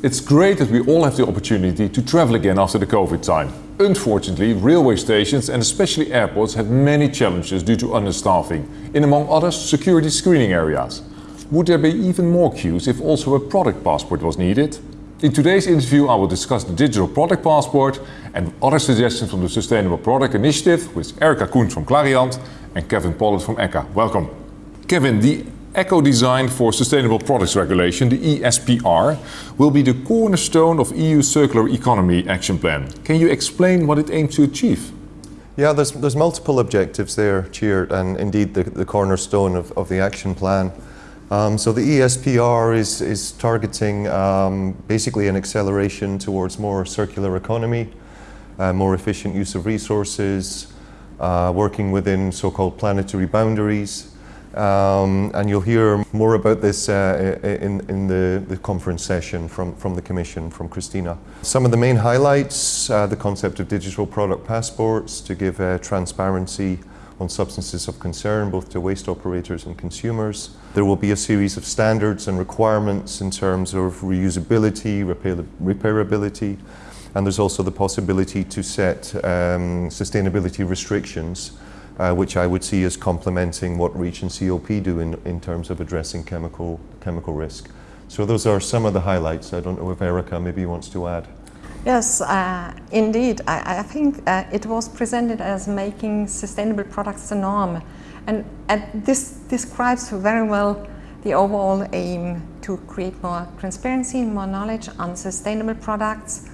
It's great that we all have the opportunity to travel again after the COVID time. Unfortunately, railway stations and especially airports have many challenges due to understaffing, in among others security screening areas. Would there be even more queues if also a product passport was needed? In today's interview I will discuss the digital product passport and other suggestions from the Sustainable Product Initiative with Erika Koen from Clariant and Kevin Pollard from ECHA. Welcome. Kevin, the Eco Design for Sustainable Products Regulation, the ESPR, will be the cornerstone of EU Circular Economy Action Plan. Can you explain what it aims to achieve? Yeah, there's, there's multiple objectives there, Chair, and indeed the, the cornerstone of, of the action plan. Um, so the ESPR is, is targeting um, basically an acceleration towards more circular economy, uh, more efficient use of resources, uh, working within so-called planetary boundaries, um, and you'll hear more about this uh, in, in the, the, conference session from, from the Commission, from Christina. Some of the main highlights, uh, the concept of digital product passports to give uh, transparency on substances of concern both to waste operators and consumers. There will be a series of standards and requirements in terms of reusability, repair repairability, and there's also the possibility to set um, sustainability restrictions uh, which I would see as complementing what REACH and CLP do in, in terms of addressing chemical, chemical risk. So those are some of the highlights. I don't know if Erica maybe wants to add. Yes, uh, indeed. I, I think uh, it was presented as making sustainable products the norm. And, and this describes very well the overall aim to create more transparency and more knowledge on sustainable products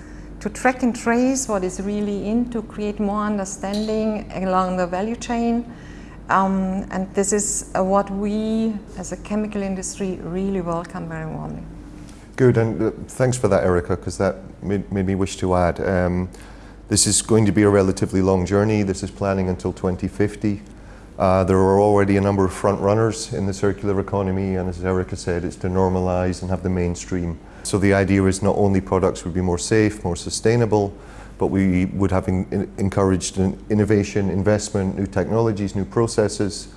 to track and trace what is really in to create more understanding along the value chain. Um, and this is uh, what we as a chemical industry really welcome very warmly. Good, and uh, thanks for that, Erica, because that made, made, me wish to add. Um, this is going to be a relatively long journey. This is planning until 2050. Uh, there are already a number of front runners in the circular economy, and as Erica said, it's to normalize and have the mainstream so the idea is not only products would be more safe, more sustainable, but we would have in, encouraged innovation, investment, new technologies, new processes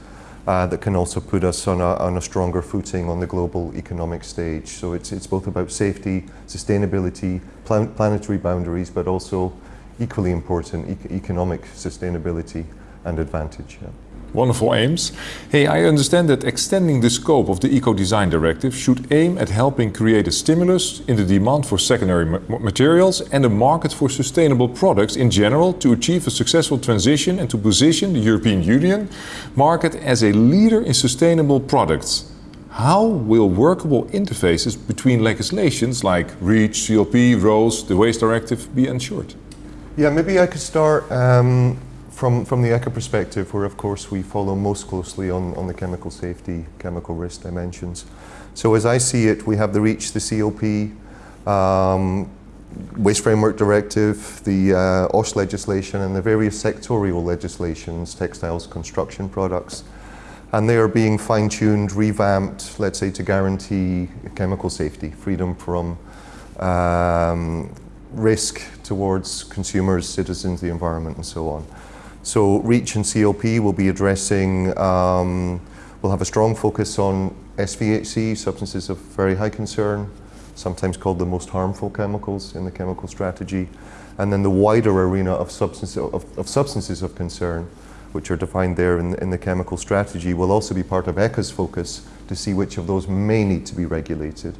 uh, that can also put us on a, on a, stronger footing on the global economic stage. So it's, it's both about safety, sustainability, plan planetary boundaries, but also equally important, e economic sustainability and advantage. Yeah. Wonderful aims. Hey, I understand that extending the scope of the Eco-Design Directive should aim at helping create a stimulus in the demand for secondary materials and a market for sustainable products in general to achieve a successful transition and to position the European Union market as a leader in sustainable products. How will workable interfaces between legislations like REACH, CLP, RoHS, the Waste Directive be ensured? Yeah, maybe I could start um, from, from the ECHA perspective, where of course we follow most closely on, on the chemical safety, chemical risk dimensions. So as I see it, we have the REACH, the CLP, um, Waste Framework Directive, the uh, OSH legislation and the various sectorial legislations, textiles, construction products. And they are being fine-tuned, revamped, let's say, to guarantee chemical safety, freedom from um, risk towards consumers, citizens, the environment, and so on. So REACH and CLP will be addressing, um, we'll have a strong focus on SVHC, substances of very high concern, sometimes called the most harmful chemicals in the chemical strategy, and then the wider arena of, substance, of, of substances of concern, which are defined there in, in, the chemical strategy, will also be part of ECHA's focus to see which of those may need to be regulated.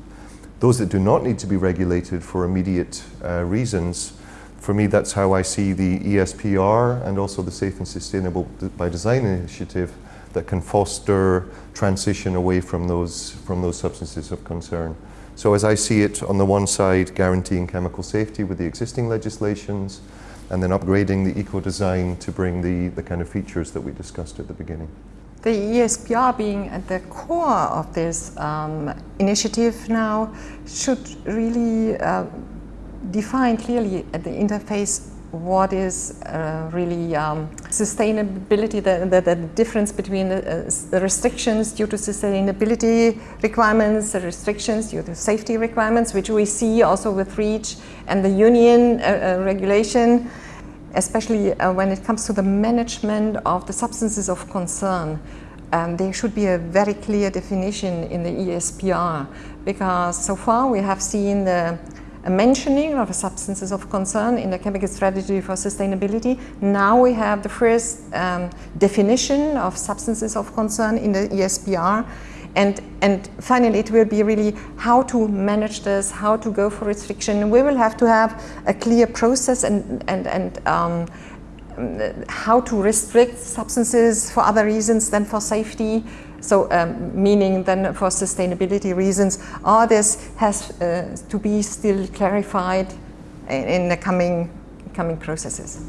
Those that do not need to be regulated for immediate uh, reasons for me, that's how I see the ESPR and also the Safe and Sustainable by Design initiative that can foster transition away from those, from those substances of concern. So as I see it, on the one side, guaranteeing chemical safety with the existing legislations, and then upgrading the eco-design to bring the, the kind of features that we discussed at the beginning. The ESPR being at the core of this um, initiative now should really uh, define clearly at the interface what is uh, really um, sustainability, the, the, the, difference between the, uh, the, restrictions due to sustainability requirements, the restrictions due to safety requirements, which we see also with REACH and the union uh, uh regulation, especially uh, when it comes to the management of the substances of concern. Um, there should be a very clear definition in the ESPR because so far we have seen the a mentioning of substances of concern in the chemical strategy for sustainability. Now we have the first um, definition of substances of concern in the ESPR. And, and finally, it will be really how to manage this, how to go for restriction. We will have to have a clear process and, and, and um, how to restrict substances for other reasons than for safety. So um, meaning then for sustainability reasons, all this has uh, to be still clarified in, in, the coming, coming processes.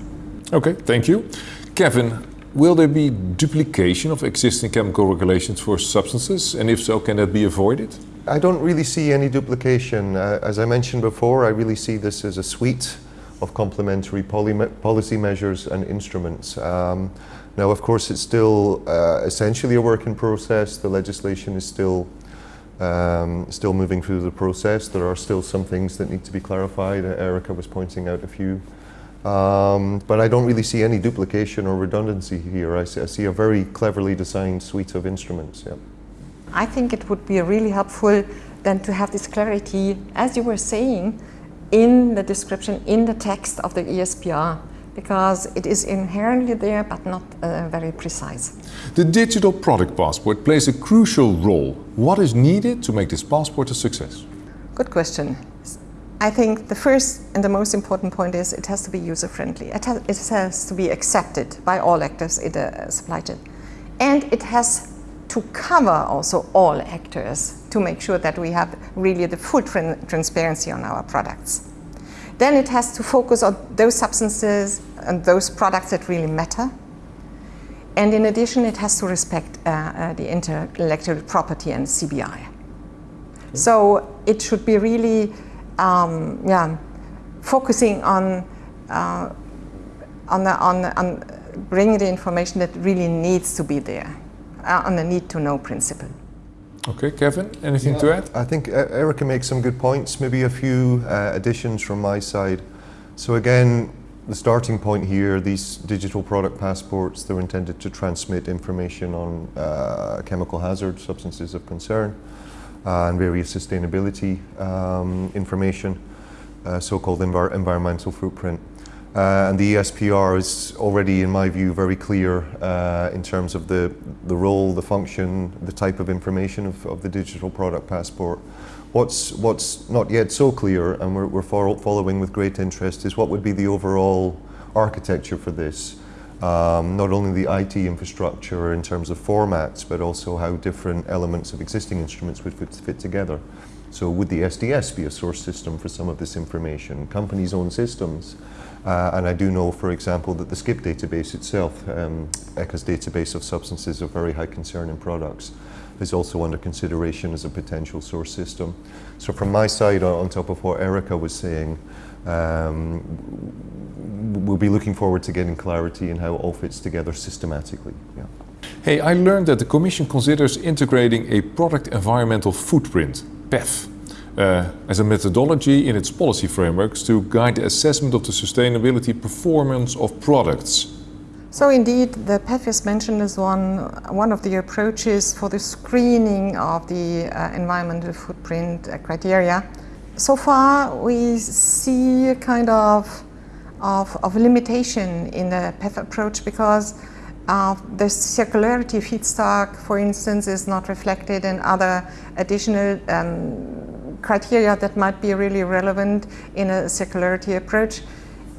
Okay, thank you. Kevin, will there be duplication of existing chemical regulations for substances? And if so, can that be avoided? I don't really see any duplication. Uh, as I mentioned before, I really see this as a suite of complementary policy measures and instruments. Um, now, of course, it's still uh, essentially a work in process. The legislation is still um, still moving through the process. There are still some things that need to be clarified. Uh, Erica was pointing out a few. Um, but I don't really see any duplication or redundancy here. I see, I see, a very cleverly designed suite of instruments. Yeah. I think it would be really helpful then to have this clarity, as you were saying, in the description, in the text of the ESPR because it is inherently there but not uh, very precise. The digital product passport plays a crucial role. What is needed to make this passport a success? Good question. I think the first and the most important point is it has to be user-friendly. It, it, has to be accepted by all actors in the supply chain. And it has to cover also all actors to make sure that we have really the full transparency on our products. Then it has to focus on those substances and those products that really matter. And in addition, it has to respect uh, uh, the intellectual property and CBI. So it should be really, um, yeah, focusing on, uh, on, the, on, on bringing the information that really needs to be there, uh, on the need to know principle. Okay, Kevin, anything yeah, to add? I think Erica makes some good points, maybe a few uh, additions from my side. So again, the starting point here, these digital product passports, they're intended to transmit information on uh, chemical hazard, substances of concern, uh, and various sustainability um, information, uh, so-called envir environmental footprint. Uh, and the ESPR is already, in my view, very clear uh, in terms of the, the role, the function, the type of information of, of the digital product passport. What's, what's not yet so clear, and we're, we're following with great interest, is what would be the overall architecture for this. Um, not only the IT infrastructure in terms of formats, but also how different elements of existing instruments would fit, fit together. So would the SDS be a source system for some of this information? Companies' own systems? Uh, and I do know, for example, that the SCIP database itself, um, ECHA's database of substances of very high concern in products, is also under consideration as a potential source system. So from my side, on top of what Erica was saying, um, we'll be looking forward to getting clarity in how it all fits together systematically. Yeah. Hey, I learned that the Commission considers integrating a product environmental footprint, PEF, uh, as a methodology in its policy frameworks to guide the assessment of the sustainability performance of products. So indeed, the PEF is mentioned as one, one of the approaches for the screening of the uh, environmental footprint uh, criteria. So far, we see a kind of, of, of limitation in the PEF approach because uh, the circularity feedstock, for instance, is not reflected in other additional um, criteria that might be really relevant in a circularity approach.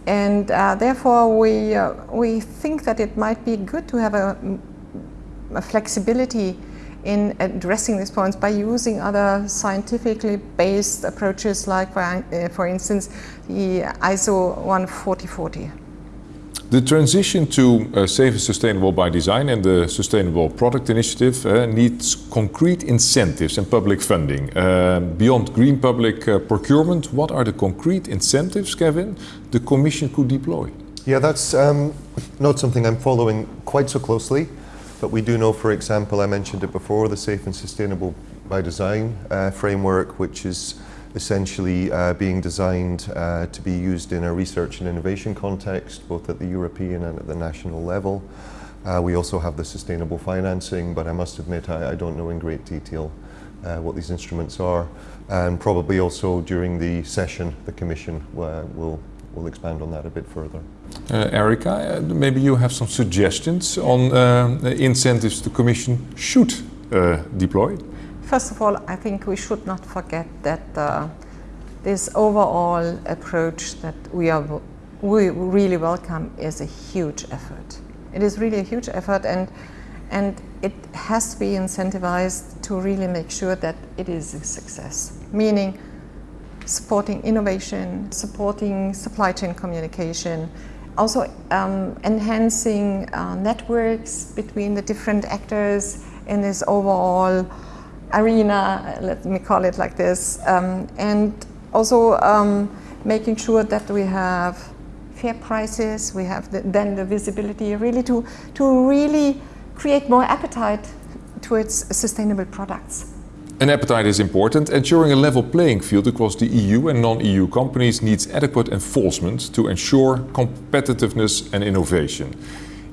And uh, therefore, we, uh, we think that it might be good to have a, a flexibility in addressing these points by using other scientifically based approaches like, for, uh, for instance, the ISO 14040. The transition to uh, safe and sustainable by design and the Sustainable Product Initiative uh, needs concrete incentives and public funding. Uh, beyond green public uh, procurement, what are the concrete incentives, Kevin, the Commission could deploy? Yeah, that's um, not something I'm following quite so closely, but we do know, for example, I mentioned it before, the Safe and Sustainable by Design uh, framework, which is essentially uh, being designed uh, to be used in a research and innovation context, both at the European and at the national level. Uh, we also have the sustainable financing, but I must admit I, I don't know in great detail uh, what these instruments are, and probably also during the session, the Commission uh, will, will expand on that a bit further. Uh, Erica, uh, maybe you have some suggestions on uh, incentives the Commission should deploy? First of all, I think we should not forget that uh, this overall approach that we are we really welcome is a huge effort. It is really a huge effort, and and it has to be incentivized to really make sure that it is a success. Meaning, supporting innovation, supporting supply chain communication, also um, enhancing uh, networks between the different actors in this overall arena, let me call it like this, um, and also um, making sure that we have fair prices, we have the, then the visibility really to, to really create more appetite towards sustainable products. An appetite is important. Ensuring a level playing field across the EU and non-EU companies needs adequate enforcement to ensure competitiveness and innovation.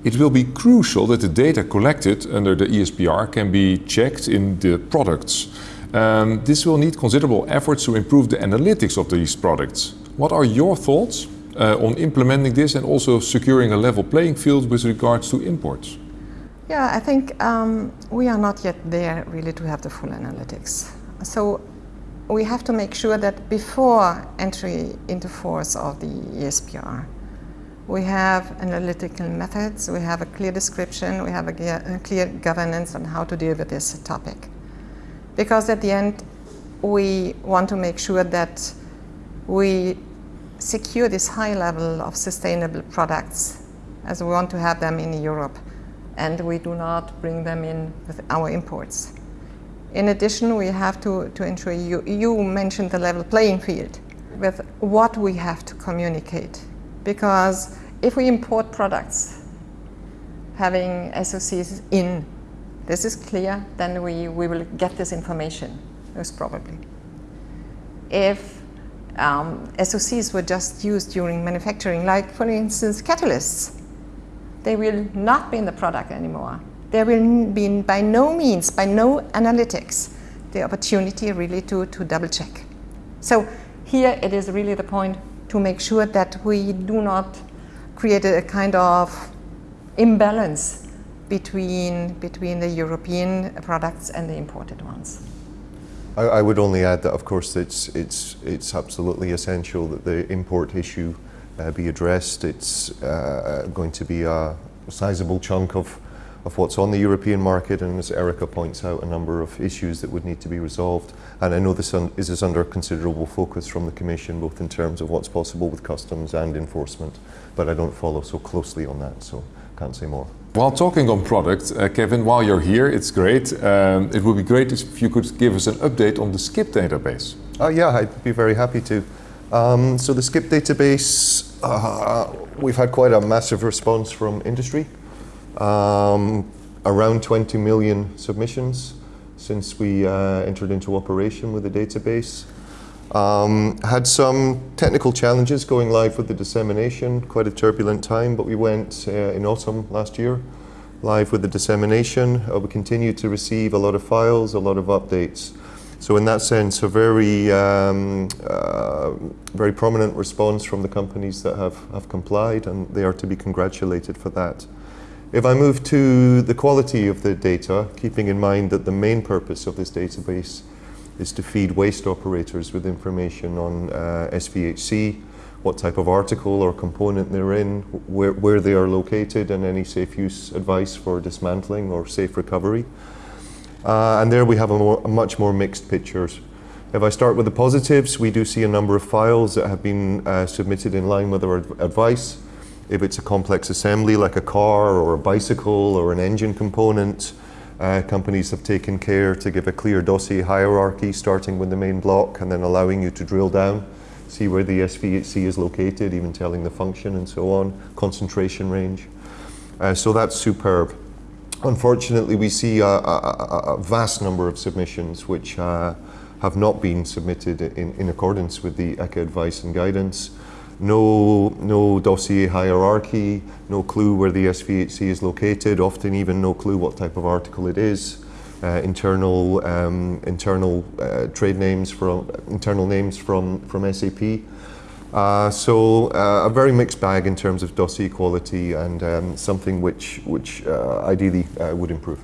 It will be crucial that the data collected under the ESPR can be checked in the products. Um, this will need considerable efforts to improve the analytics of these products. What are your thoughts uh, on implementing this and also securing a level playing field with regards to imports? Yeah, I think um, we are not yet there really to have the full analytics. So we have to make sure that before entry into force of the ESPR, we have analytical methods, we have a clear description, we have a, clear governance on how to deal with this topic. Because at the end, we want to make sure that we secure this high level of sustainable products as we want to have them in Europe and we do not bring them in with our imports. In addition, we have to, to ensure, you, you mentioned the level playing field with what we have to communicate. Because if we import products having SOCs in, this is clear, then we, we will get this information, most probably. If um, SOCs were just used during manufacturing, like for instance catalysts, they will not be in the product anymore. There will be by no means, by no analytics, the opportunity really to, to double check. So here it is really the point to make sure that we do not create a kind of imbalance between, between the European products and the imported ones. I, I, would only add that, of course, it's, it's, it's absolutely essential that the import issue uh, be addressed. It's uh, going to be a sizable chunk of, of what's on the European market, and as Erica points out, a number of issues that would need to be resolved. And I know this un is, is under considerable focus from the Commission, both in terms of what's possible with customs and enforcement, but I don't follow so closely on that, so can't say more. While talking on product, uh, Kevin, while you're here, it's great. Um, it would be great if you could give us an update on the SCIP database. Uh, yeah, I'd be very happy to. Um, so the SCIP database, uh, we've had quite a massive response from industry. Um, around 20 million submissions since we uh, entered into operation with the database. Um, had some technical challenges going live with the dissemination, quite a turbulent time, but we went uh, in autumn last year live with the dissemination. Uh, we continue to receive a lot of files, a lot of updates. So in that sense, a very, um, uh, very prominent response from the companies that have, have complied, and they are to be congratulated for that. If I move to the quality of the data, keeping in mind that the main purpose of this database is to feed waste operators with information on uh, SVHC, what type of article or component they're in, where, where they are located, and any safe use advice for dismantling or safe recovery. Uh, and there we have a, more, a, much more mixed picture. If I start with the positives, we do see a number of files that have been uh, submitted in line with our advice. If it's a complex assembly like a car or a bicycle or an engine component, uh, companies have taken care to give a clear dossier hierarchy starting with the main block and then allowing you to drill down, see where the SVHC is located, even telling the function and so on, concentration range. Uh, so that's superb. Unfortunately, we see a, a, a vast number of submissions which uh, have not been submitted in, in accordance with the ECHA advice and guidance no, no dossier hierarchy, no clue where the SVHC is located, often even no clue what type of article it is. uh, internal um, internal uh, trade names from internal names from from SAP. Uh, so uh, a very mixed bag in terms of dossier quality and um, something which which uh, ideally uh, would improve.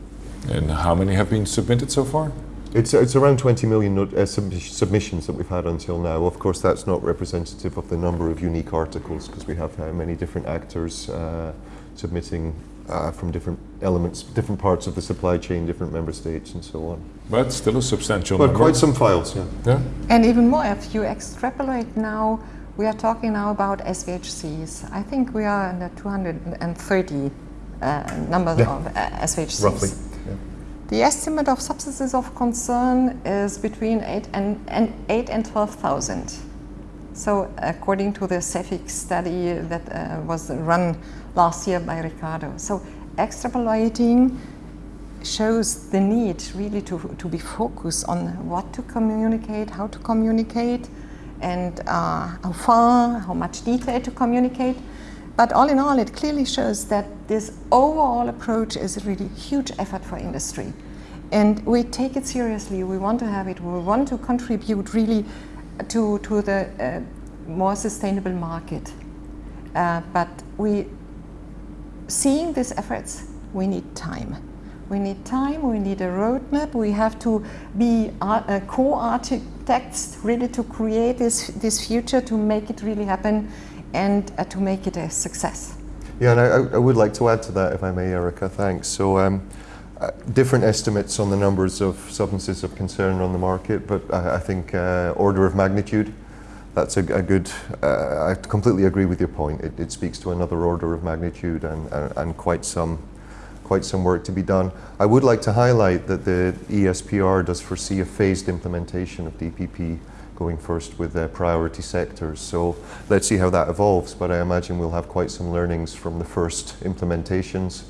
And how many have been submitted so far? It's, it's around 20 million uh, sub- submissions that we've had until now. Of course, that's not representative of the number of unique articles because we have uh, many different actors uh, submitting uh, from different elements, different parts of the supply chain, different member states, and so on. But still a substantial But number. quite some files, yeah. Yeah. And even more, if you extrapolate now, we are talking now about SVHCs. I think we are in the 230 uh, number Yeah. of uh, SVHCs. Roughly. The estimate of substances of concern is between 8 and, and 8 and 12,000. So according to the CEFIC study that uh, was run last year by Ricardo. So extrapolating shows the need really to, to be focused on what to communicate, how to communicate, and uh, how far, how much detail to communicate. But all in all, it clearly shows that this overall approach is a really huge effort for industry. And we take it seriously. We want to have it. We want to contribute really to, to the uh, more sustainable market. Uh, but we, seeing these efforts, we need time. We need time, we need a roadmap, we have to be uh, co-architects really to create this, this future, to make it really happen and uh, to make it a success. Yeah, and I, I would like to add to that, if I may, Erica. Thanks. So, um, uh, different estimates on the numbers of substances of concern on the market, but I, I think uh, order of magnitude. That's a, a good. Uh, I completely agree with your point. It, it speaks to another order of magnitude and, and, and quite some quite some work to be done. I would like to highlight that the ESPR does foresee a phased implementation of DPP going first with priority sectors. So let's see how that evolves, but I imagine we'll have quite some learnings from the first implementations.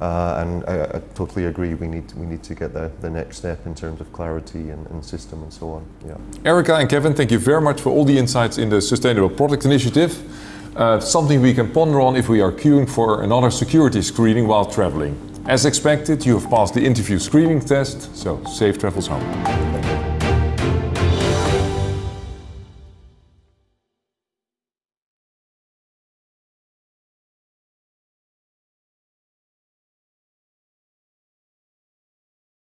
Uh, and I, I totally agree, we need, we need to get the, the next step in terms of clarity and, and system and so on. Yeah. Erica and Kevin, thank you very much for all the insights in the Sustainable Product Initiative. Uh, something we can ponder on if we are queuing for another security screening while traveling. As expected, you have passed the interview screening test, so safe travels home.